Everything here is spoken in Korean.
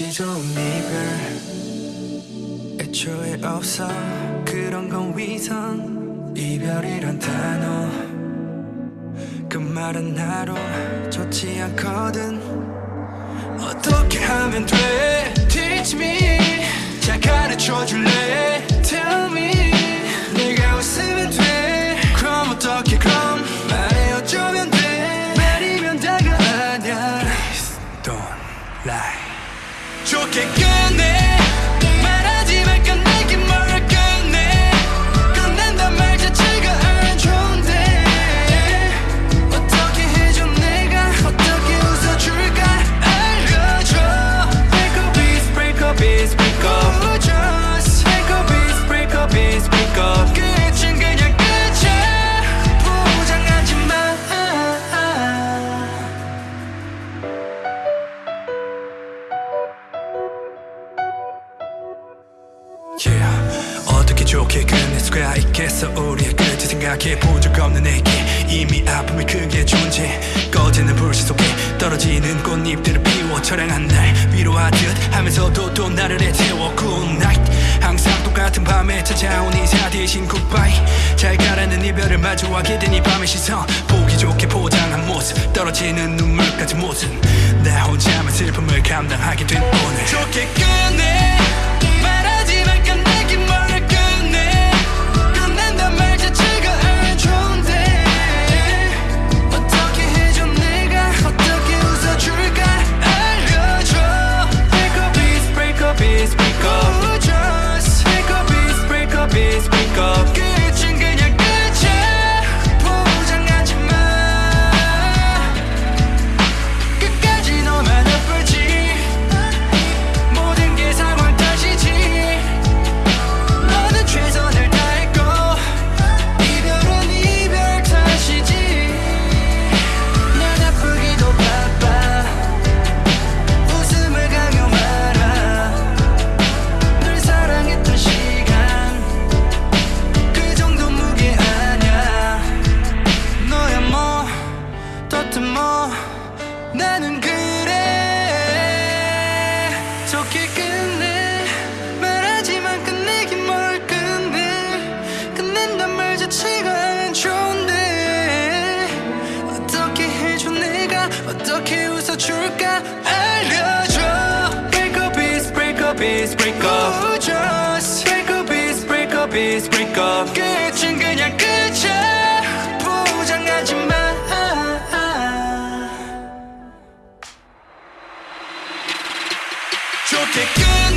끝이 좋은 이별. 애초에 없어. 그런 건 위선. 이별이란 단어. 그 말은 나로 좋지 않거든. 어떻게 하면 돼? Teach me. 잘 가르쳐 줄래 Yeah. 어떻게 좋게 끝낼 수가 있겠어. 우리의 끝이 생각해 본적 없는 내게 이미 아픔이 크게 존재. 꺼지는 불씨 속에 떨어지는 꽃잎들을 피워 처량한 날 위로하듯 하면서도 또 나를 애태워. Good 항상 똑같은 밤에 찾아온 인사 대신 goodbye. 잘 가라는 이별을 마주하게 된 이 밤의 시선. 보기 좋게 포장한 모습. 떨어지는 눈물까지 모습 나 혼자만 슬픔을 감당하게 된 오늘. 좋게 끝내 어떻게 끝내 말하지만 끝내긴 뭘 끝내 끝낸단 말 자체가 안 좋은데 어떻게 해줘 내가 어떻게 웃어줄까 알려줘 Break up is break up is break up Ooh, just Break up is break up is break up yeah. o que quer.